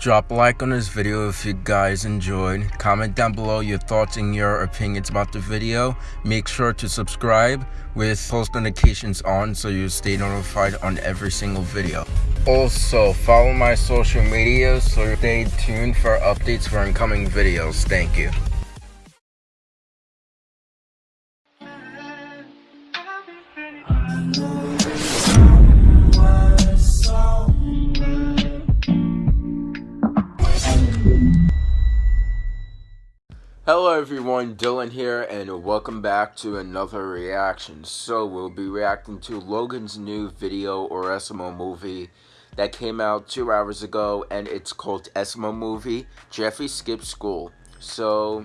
Drop a like on this video if you guys enjoyed. Comment down below your thoughts and your opinions about the video. Make sure to subscribe with post notifications on so you stay notified on every single video. Also, follow my social media so stay tuned for updates for incoming videos. Thank you. Hello everyone, Dylan here, and welcome back to another reaction. So, we'll be reacting to Logan's new video or SML movie that came out two hours ago, and it's called SML Movie, Jeffy Skips School. So,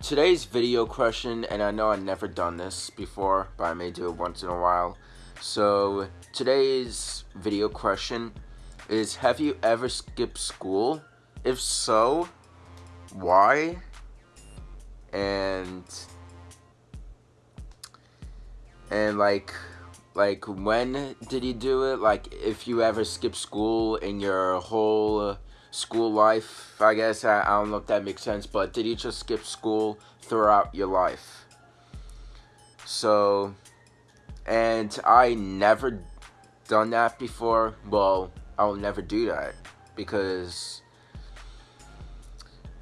today's video question, and I know I've never done this before, but I may do it once in a while. So, today's video question is, have you ever skipped school? If so, why? And and like like when did you do it? Like if you ever skip school in your whole school life i guess I, I don't know if that makes sense but did you just skip school throughout your life? So and i never done that before. Well i'll never do that because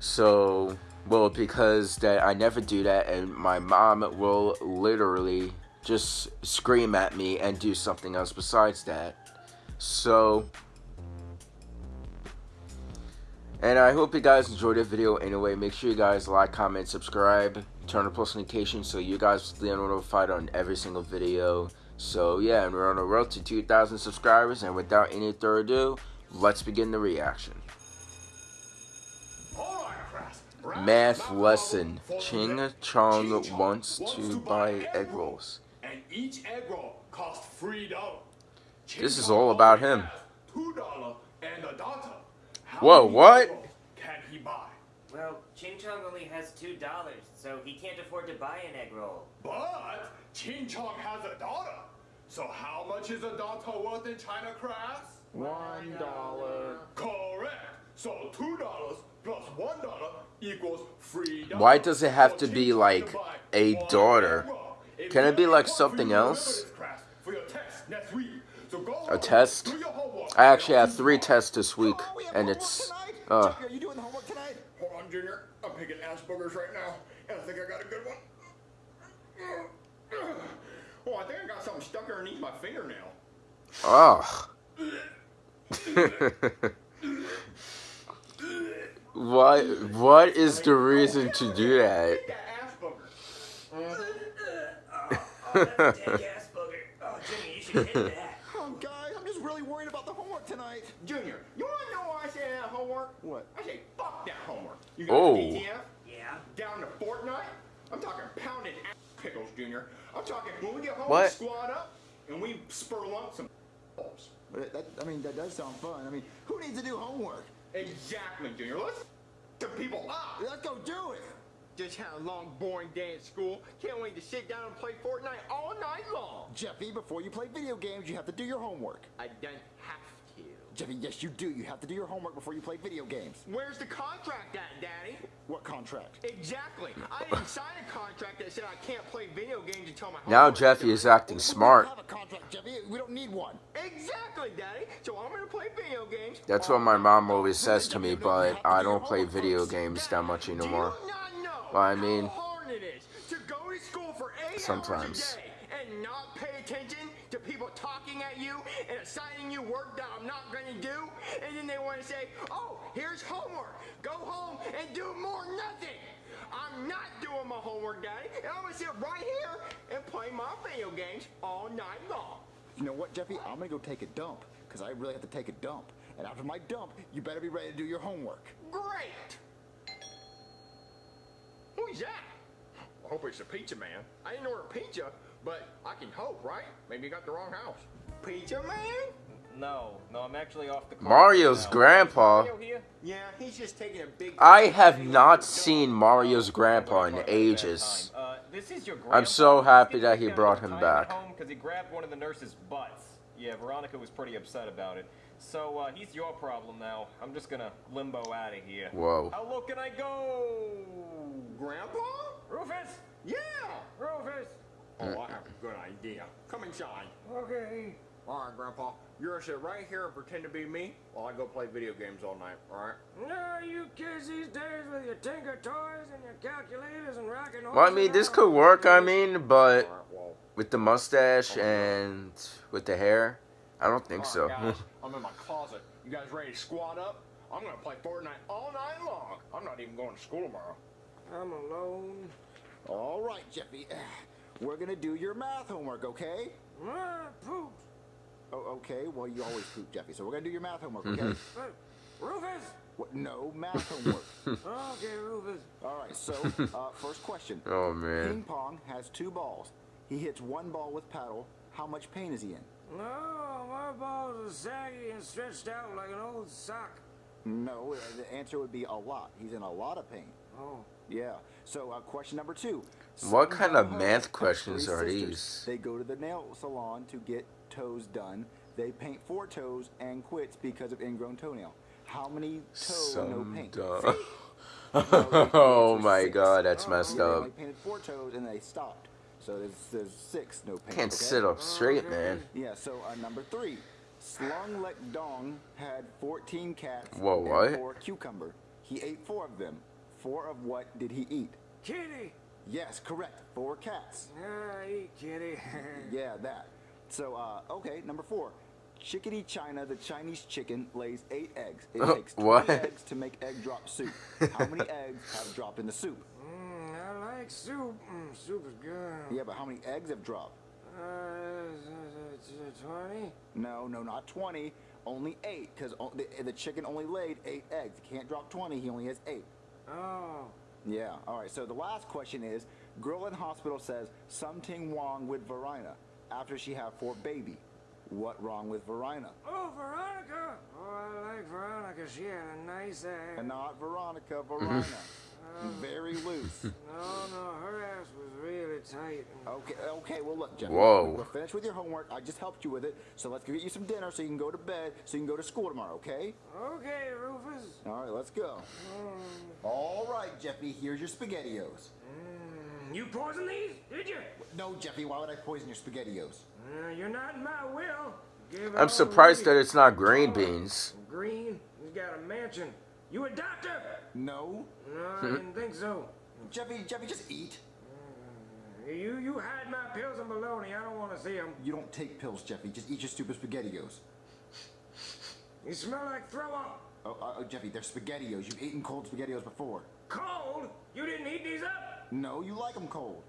so well, because that I never do that, and my mom will literally just scream at me and do something else besides that. So, and I hope you guys enjoyed the video anyway. Make sure you guys like, comment, subscribe, turn on post notifications so you guys stay notified on every single video. So yeah, and we're on the road to 2,000 subscribers. And without any further ado, let's begin the reaction. Math lesson. Ching Chong wants to buy egg rolls. And each egg roll costs three dollars. This is all about him. Two dollar and a daughter. Whoa, what? Can he buy? Well, Ching Chong only has two dollars, so he can't afford to buy an egg roll. But Ching Chong has a daughter. So how much is a daughter worth in China crafts? One dollar. Correct. So two dollars plus one dollar equals three. Why does it have to be like a daughter? Can it be like something else? A test? I actually have three tests this week, and it's. Uh, you doing homework tonight? Hold on, Junior. I'm picking Asperger's right now, and I think I got a good one. Oh, I think I got something stuck underneath my fingernail. oh. what? What is the reason to do that? Oh, guys, I'm just really worried about the homework tonight. Junior, you want to know why I say that homework? What? I say fuck that homework. You got Oh. DTF? Yeah? Down to Fortnite? I'm talking pounded ass pickles, Junior. I'm talking when we get home, What? we squad up, and we spur lump some balls. But that, I mean, that does sound fun. I mean, who needs to do homework? Exactly, Junior. Let's the people up. Let's go do it. Just had a long, boring day at school. Can't wait to sit down and play Fortnite all night long. Jeffy, before you play video games, you have to do your homework. I don't have to. Jeffy, yes, you do. You have to do your homework before you play video games. Where's the contract at, Daddy? What contract? Exactly. I didn't sign a contract that said I can't play video games until my Now Jeffy is acting smart. have a contract, Jeffy. We don't need one. Exactly, Daddy. So I'm gonna play video games. That's what my mom always says to me, but I don't play video games that much anymore. not Well, I mean, how hard it is to go to school for eight sometimes. hours and not pay attention to people talking at you and assigning you work that I'm not going to do, and then they want to say, "Oh, here's homework. Go home and do more nothing." I'm not doing my homework, Daddy, and I'm gonna sit right here and play my video games all night long. You know what, Jeffy? I'm gonna go take a dump because I really have to take a dump. And after my dump, you better be ready to do your homework. Great. Oh, Who's that? I hope it's a pizza man. I didn't order pizza, but I can hope, right? Maybe you got the wrong house. Pizza man? No, no, I'm actually off the clock Mario's now. grandpa. Mario here? Yeah, he's just taking a big. I have not seen Mario's grandpa in ages. This is your I'm so happy that he brought him back. Because he grabbed one of the nurse's butts. Yeah, Veronica was pretty upset about it. So, uh, he's your problem now. I'm just gonna limbo out of here. Whoa. How low can I go? Grandpa? Rufus! Yeah! Rufus! Oh, I have a good idea. Come inside. Okay. All right, Grandpa. You're gonna sit right here and pretend to be me while I go play video games all night, all right? No, you kids these days with your Tinker toys and your calculators and rocking horses. Well, I mean, this could work. I mean, but All right, well. with the mustache and with the hair, I don't think all so. guys, I'm in my closet. You guys ready to squat up? I'm gonna play Fortnite all night long. I'm not even going to school tomorrow. I'm alone. All right, Jeffy. We're gonna do your math homework, okay? Ah, poop. Oh, okay. Well, you always poop, Jeffy. So we're gonna do your math homework, okay? Hey, Rufus. what? No math homework. Okay, Rufus. All right. So, uh, first question. oh man. Ping pong has two balls. He hits one ball with paddle. How much pain is he in? No, my balls are saggy and stretched out like an old sock. No, uh, the answer would be a lot. He's in a lot of pain. Oh. Yeah. So, uh, question number two. What kind of math questions are sisters. these? They go to the nail salon to get toes done. They paint four toes and quits because of ingrown toenail. How many toes no paint? duh. No, the oh my six. god, that's messed Yeah, up. only painted four toes and they stopped. So there's, there's six no paint. Can't okay? sit up straight, man. Yeah, so uh, number three. Slung Lek Dong had 14 cats Whoa, and what? four cucumber. He ate four of them. Four of what did he eat? Kitty. Yes, correct. Four cats. Ah, eat kitty. Yeah, that. So, uh, okay, number four. Chickadee China, the Chinese chicken, lays eight eggs. It takes 20 What? eggs to make egg drop soup. How many eggs have dropped in the soup? mm, I like soup. Mm, soup is good. Yeah, but how many eggs have dropped? Uh, 20? No, no, not 20. Only eight, because the, the chicken only laid eight eggs. He can't drop 20, he only has eight. Oh. Yeah, all right. So the last question is Girl in hospital says something wrong with Verina after she have four baby. What wrong with Verina? Oh, Veronica. Oh, I like Veronica. She had a nice ass. And not Veronica, Verina. Very loose. No, no, her ass was really tight. Okay, okay, well look, Jeff. Whoa. We're finished with your homework. I just helped you with it. So let's get you some dinner so you can go to bed so you can go to school tomorrow, okay? Okay, Rufus. All right, let's go. All right, Jeffy, here's your SpaghettiOs. Mm, You poisoned these, did you? No, Jeffy, why would I poison your SpaghettiOs? Uh, you're not in my will. Give I'm surprised that it's not green beans. Green? He's got a mansion. You a doctor? No. No, I didn't think so. Jeffy, Jeffy, just eat. You you hide my pills and baloney. I don't want to see them. You don't take pills, Jeffy. Just eat your stupid SpaghettiOs. You smell like throw up. Oh, uh, oh, Jeffy, they're SpaghettiOs. You've eaten cold SpaghettiOs before. Cold? You didn't heat these up? No, you like them cold.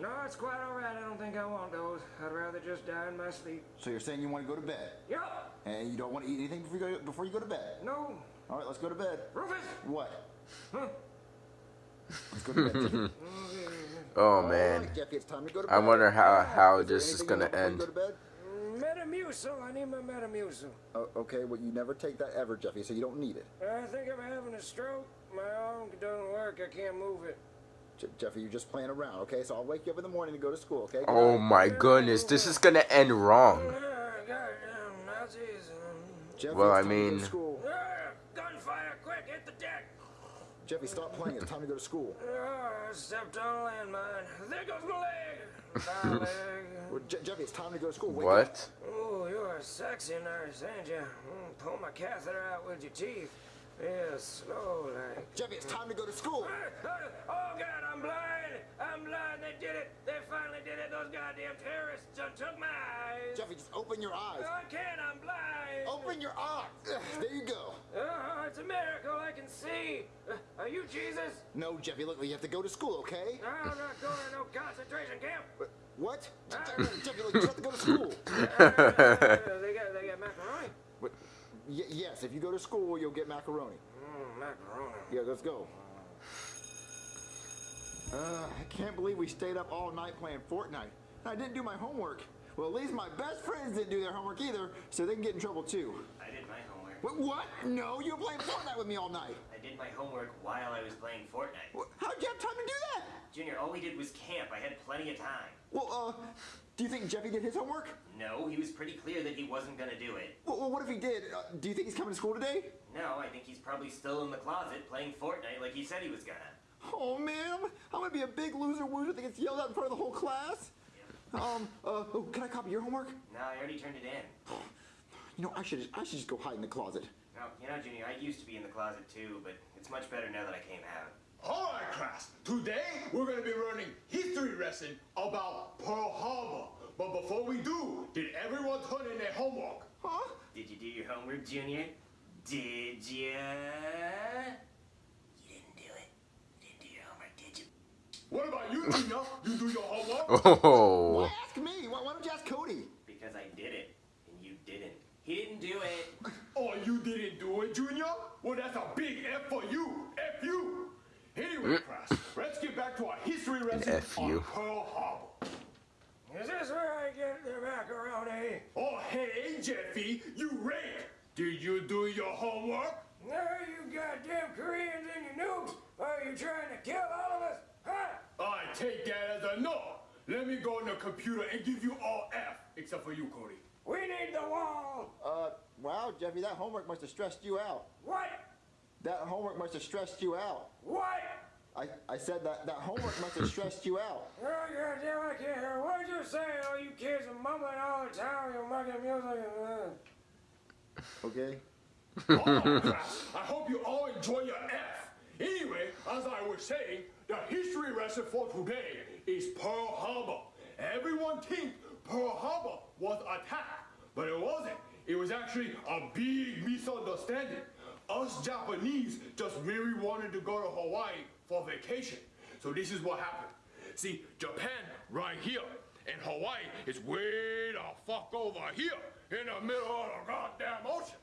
No, it's quite all right. I don't think I want those. I'd rather just die in my sleep. So you're saying you want to go to bed, Yup. And you don't want to eat anything before you go, before you go to bed. No. All right, let's go to bed. Rufus. What? Huh. Let's go to bed. Oh, oh man. right, Jeffy, it's time to go to bed. I wonder how how Is this is gonna want before end. go to bed? Metamucil. I need my Metamucil. Oh, okay, well, you never take that ever, Jeffy, so you don't need it. I think I'm having a stroke. My arm doesn't work. I can't move it. Je- Jeffy, you're just playing around, okay? So I'll wake you up in the morning to go to school, okay? Good Oh night. my goodness, this is gonna end wrong. Jeffy, Well, I time to go to mean- ah, gunfire! Quick, hit the deck. Jeffy, stop playing. It's time to go to school. Ah, I stepped on a landmine. There goes my leg. My leg. Well, Je- Jeffy, it's time to go to school. Wake up. What? Oh, you're a sexy nurse, ain't you? Mm, pull my catheter out with your teeth. Yeah, slow like. Jeffy, it's time to go to school. Ah, ah, Oh God, I'm blind! I'm blind! They did it! They finally did it! Those goddamn terrorists took my eyes! Jeffy, just open your eyes. I can't! I'm blind! Open your eyes. There you go. Oh, it's a miracle! I can see! Uh, are you Jesus? No, Jeffy, look, you have to go to school, okay? I'm not going to no concentration camp! But- What? Ah. Je- Jeffy, look, you have to go to school. Uh, they got they got macaroni. But, y- yes, if you go to school, you'll get macaroni. Mm, macaroni. Yeah, let's go. Uh, I can't believe we stayed up all night playing Fortnite. I didn't do my homework. Well, at least my best friends didn't do their homework either, so they can get in trouble too. I did my homework. What? what? No, you were playing Fortnite with me all night. I did my homework while I was playing Fortnite. Wh- How'd you have time to do that? Junior, all we did was camp. I had plenty of time. Well, uh, Do you think Jeffy did his homework? No, he was pretty clear that he wasn't gonna do it. Well, well, what if he did? Uh, do you think he's coming to school today? No, I think he's probably still in the closet playing Fortnite like he said he was gonna. Oh man, I'm gonna be a big loser woozer that gets yelled out in front of the whole class. Um, uh, oh, can I copy your homework? No, I already turned it in. You know, I should I should just go hide in the closet. No, you know, Junior, I used to be in the closet too, but it's much better now that I came out. All right, class. Today we're going to be learning history lesson about Pearl Harbor. But before we do, did everyone turn in their homework? Huh? Did you do your homework, Junior? Did ya? You didn't do it. You didn't do your homework, did you? What about you, Tina? you do your homework? Oh. Why Oh. ask me? Why, why don't you ask Cody? Because I did it, and you didn't. He didn't do it. Oh, you didn't do it, Junior? Well, that's a big F for you. F you. Anyway, mm. class, let's get back to our history lesson F on you. Pearl Harbor. Is this where I get the macaroni? Oh, hey, Jeffy, you rake. Did you do your homework? No, you goddamn Koreans and your noobs! Are you trying to kill all of us? Huh? I take that as a no. Let me go on the computer and give you all F, except for you, Cody. We need the wall! Uh, wow, Jeffy, that homework must have stressed you out. What? That homework must have stressed you out. What? I, I said that that homework must have stressed you out. Oh, goddamn, I can't hear. What you saying? All you kids are mumbling all the time. You're making music and, uh, Okay. Oh, class, I hope you all enjoy your F. Anyway, as I was saying, the history lesson for today is Pearl Harbor. Everyone thinks Pearl Harbor was attacked, but it wasn't. It was actually a big misunderstanding. Us Japanese just merely wanted to go to Hawaii for vacation. So this is what happened. See, Japan right here, and Hawaii is way the fuck over here in the middle of the goddamn ocean.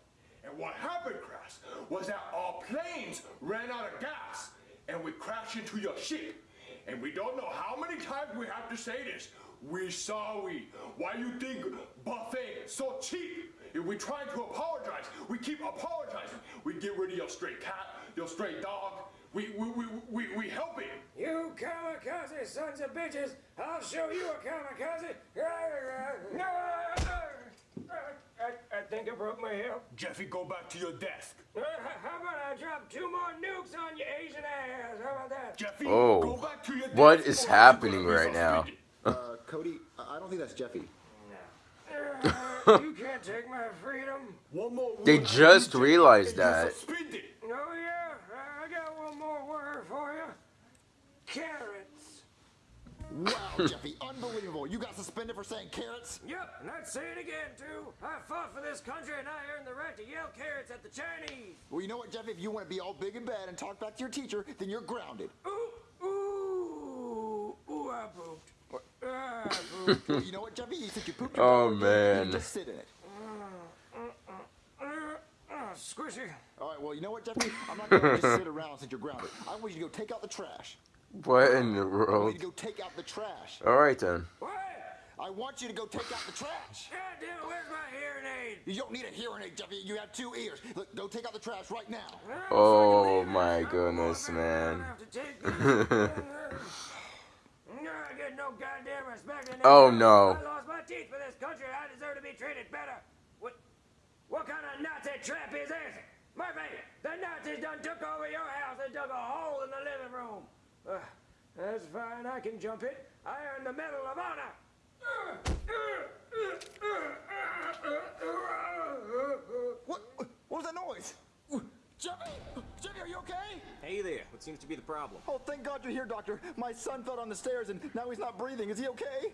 And what happened, Crash, was that our planes ran out of gas and we crashed into your ship. And we don't know how many times we have to say this. We sorry. Why you think buffet so cheap? If we try to apologize, we keep apologizing. We get rid of your stray cat, your stray dog. We we we we, we help it. You kamikaze sons of bitches! I'll show you a kamikaze! I, I think I broke my hip. Jeffy, go back to your desk. Uh, how about I drop two more nukes on your Asian ass? How about that? Jeffy, Oh. go back to your desk. What is happening right now? Uh, Cody, I I don't think that's Jeffy. Uh, you can't take my freedom. One more They just realized that. Oh yeah, I I got one more word for you. Carrots. Wow, Jeffy, unbelievable. You got suspended for saying carrots? Yep, and I'd say it again too. I fought for this country and I earned the right to yell carrots at the Chinese. Well, you know what, Jeffy? If you want to be all big and bad and talk back to your teacher, then you're grounded. Ooh, ooh, ooh, I pooped. Ah, I pooped. well, you know what, Jeffy? Since you pooped your Oh, butt, man. you just sit in it. Uh, uh, squishy. All right, well, you know what, Jeffy? I'm not going to just sit around since you're grounded. I want you to go take out the trash. What in the world? you to go take out the trash. All right then. What? I want you to go take out the trash. God damn it, where's my hearing aid? You don't need a hearing aid, Jeffy. You have two ears. Look, go take out the trash right now. Oh, my I'm goodness, man. I have to take these. I get no goddamn respect. in Oh, no. I lost my teeth for this country. I deserve to be treated better. What? What kind of Nazi trap is this? Murphy, the Nazis done took over your house and dug a hole in the living room. Uh, that's fine. I can jump it. I earned the Medal of Honor. What? What was that noise? Jeffy? Jeffy, are you okay? Hey there, what seems to be the problem? Oh, thank God you're here, Doctor. My son fell down the stairs and now he's not breathing. Is he okay?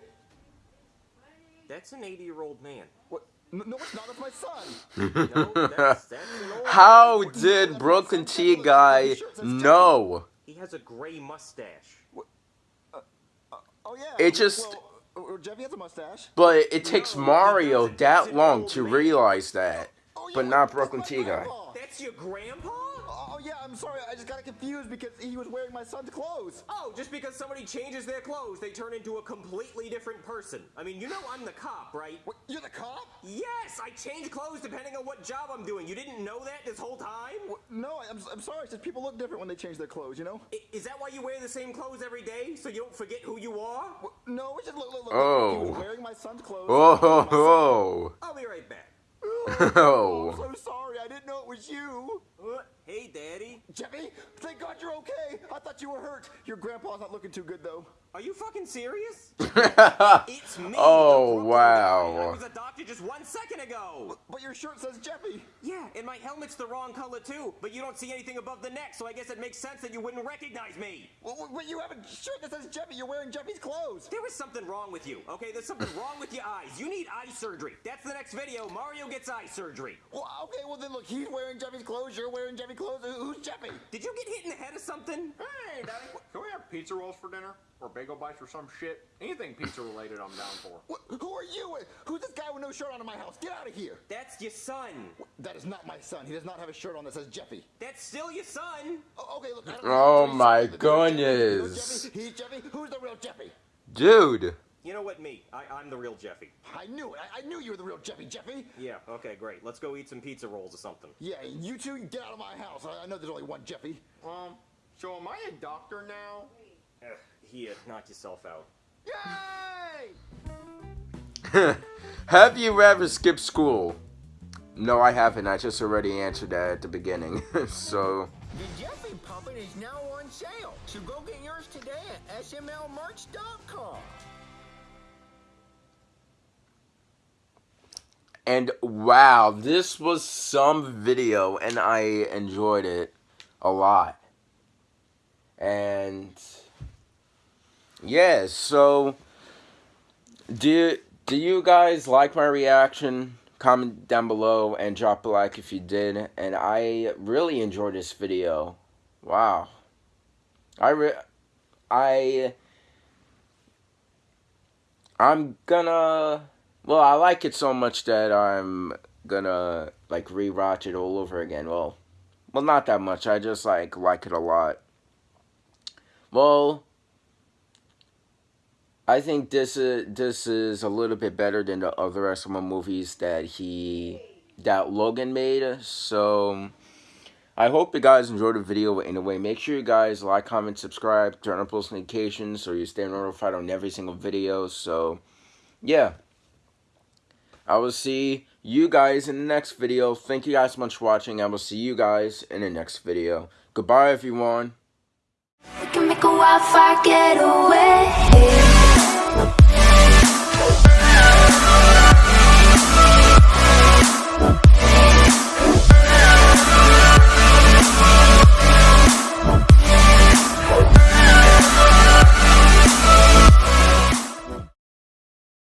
That's an 80 year old man. What? No, no, it's not. That's my son. No, that's, that's an old How man. did Brooklyn T guy know? He has a gray mustache. Oh yeah. It just- Well, uh, Jeffy has a mustache. But it takes No, Mario that long to realize that. Oh, yeah, But not Brooklyn my T guy. That's your grandpa? Oh Oh yeah, I'm sorry. I just got confused because he was wearing my son's clothes. Oh, just because somebody changes their clothes, they turn into a completely different person. I mean, you know I'm the cop, right? What, you're the cop? Yes, I change clothes depending on what job I'm doing. You didn't know that this whole time? What, no, I'm, I'm sorry. It's just people look different when they change their clothes, you know? I- Is that why you wear the same clothes every day? So you don't forget who you are? What, no, it's just look, look, look. Oh. He was oh. wearing my son's clothes. Oh ho ho! I'll be right back. Oh, Oh. I'm so sorry. I didn't know it was you. Uh, Hey, Daddy. Jeffy, thank God you're okay. I thought you were hurt. Your grandpa's not looking too good, though. Are you fucking serious? It's me. Oh, wow. guy. I was a doctor just one second ago. But your shirt says Jeffy. Yeah, and my helmet's the wrong color too, but you don't see anything above the neck, so I guess it makes sense that you wouldn't recognize me. Well, well, but you have a shirt that says Jeffy. You're wearing Jeffy's clothes. There is something wrong with you, okay? There's something wrong with your eyes. You need eye surgery. That's the next video. Mario gets eye surgery. Well, okay, well then look, he's wearing Jeffy's clothes. You're wearing Jeffy's clothes. Who's Jeffy? Did you get hit in the head or something? Hey, Daddy, can we have pizza rolls for dinner? Or bagel bites or some shit? Anything pizza related, I'm down for. What, who are you? Who's this guy with no shirt on in my house? Get out of here. That's your son. That is not my son. He does not have a shirt on that says Jeffy. That's still your son. Oh, okay, look. I don't Oh my He's Jeffy. Goodness. Jeffy. He's Jeffy. Who's the real Jeffy? Dude. You know what, me? I, I'm the real Jeffy. I knew it. I, I knew you were the real Jeffy. Jeffy? Yeah, okay, great. Let's go eat some pizza rolls or something. Yeah, you two get out of my house. I, I know there's only one Jeffy. Um, so am I a doctor now? Ugh, here, uh, knock yourself out. Yay! Have you ever skipped school? No, I haven't. I just already answered that at the beginning. so, The Jeffy puppet is now on sale, so go get yours today at smlmerch.com. and wow, this was some video, and I enjoyed it a lot. And yeah, so do do you guys like my reaction? Comment down below and drop a like if you did. And I really enjoyed this video. Wow. I re I I'm gonna well, I like it so much that I'm gonna like rewatch it all over again. Well, well, not that much. I just like like it a lot. Well, I think this is this is a little bit better than the other SML movies that he that Logan made. So I hope you guys enjoyed the video anyway. Make sure you guys like, comment, subscribe, turn on post notifications so you stay notified on every single video. So yeah. I will see you guys in the next video. Thank you guys so much for watching. I will see you guys in the next video. Goodbye, everyone.